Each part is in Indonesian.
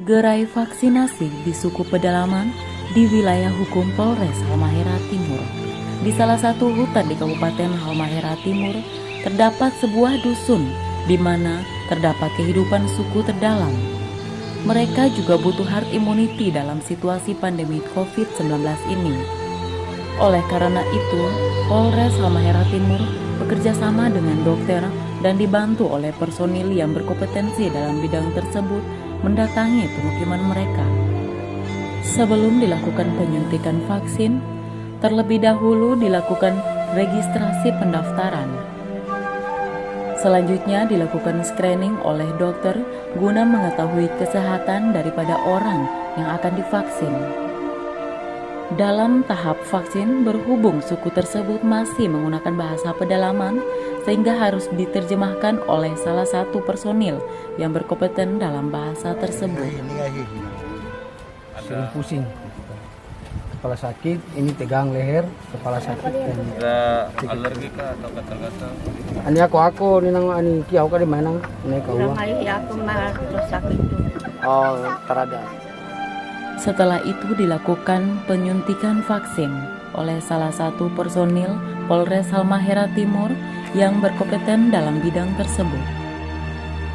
Gerai vaksinasi di suku pedalaman di wilayah hukum Polres Halmahera Timur. Di salah satu hutan di Kabupaten Halmahera Timur terdapat sebuah dusun di mana terdapat kehidupan suku terdalam. Mereka juga butuh herd immunity dalam situasi pandemi COVID-19 ini. Oleh karena itu, Polres Halmahera Timur bekerja sama dengan dokter dan dibantu oleh personil yang berkompetensi dalam bidang tersebut mendatangi pemukiman mereka. Sebelum dilakukan penyuntikan vaksin, terlebih dahulu dilakukan registrasi pendaftaran. Selanjutnya dilakukan screening oleh dokter guna mengetahui kesehatan daripada orang yang akan divaksin. Dalam tahap vaksin, berhubung suku tersebut masih menggunakan bahasa pedalaman, sehingga harus diterjemahkan oleh salah satu personil yang berkompeten dalam bahasa tersebut. sering pusing kepala sakit ini tegang leher kepala sakit dan Ada alergi kah atau gatal-gatal? ani ako ako ni nang ani kiaw ka di manang ni Kurang kawa kali aku malah terus sakit itu. oh tarada Setelah itu dilakukan penyuntikan vaksin oleh salah satu personil Polres Halmahera Timur yang berkompeten dalam bidang tersebut.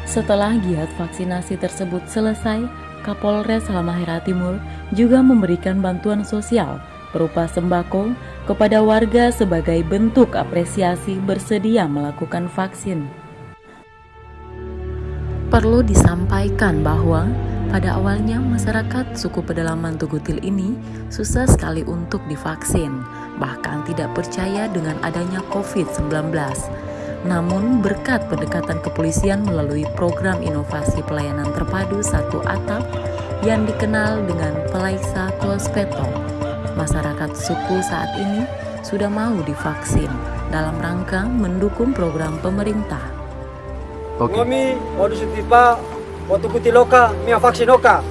Setelah giat vaksinasi tersebut selesai, Kapolres Halmahera Timur juga memberikan bantuan sosial berupa sembako kepada warga sebagai bentuk apresiasi bersedia melakukan vaksin. Perlu disampaikan bahwa pada awalnya masyarakat suku pedalaman Tugutil ini susah sekali untuk divaksin, bahkan tidak percaya dengan adanya COVID-19. Namun berkat pendekatan kepolisian melalui program inovasi pelayanan terpadu satu atap yang dikenal dengan Pelaisa Klospeto, masyarakat suku saat ini sudah mau divaksin dalam rangka mendukung program pemerintah. Kami waktu kutiloka mia vaksin oka.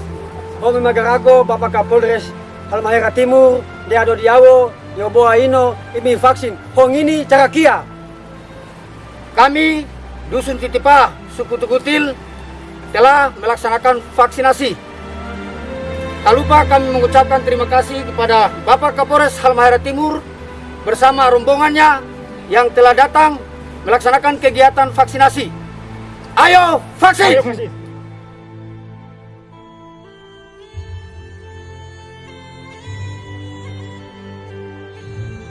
Kami magarago Bapak Kapolres Halmahera Timur dia ado diawo yoboa ino imi vaksin. Hong ini cara kia. kami dusun Titipa suku Tukutil telah melaksanakan vaksinasi tak lupa kami mengucapkan terima kasih kepada Bapak Kapolres Halmahera Timur bersama rombongannya yang telah datang melaksanakan kegiatan vaksinasi ayo vaksin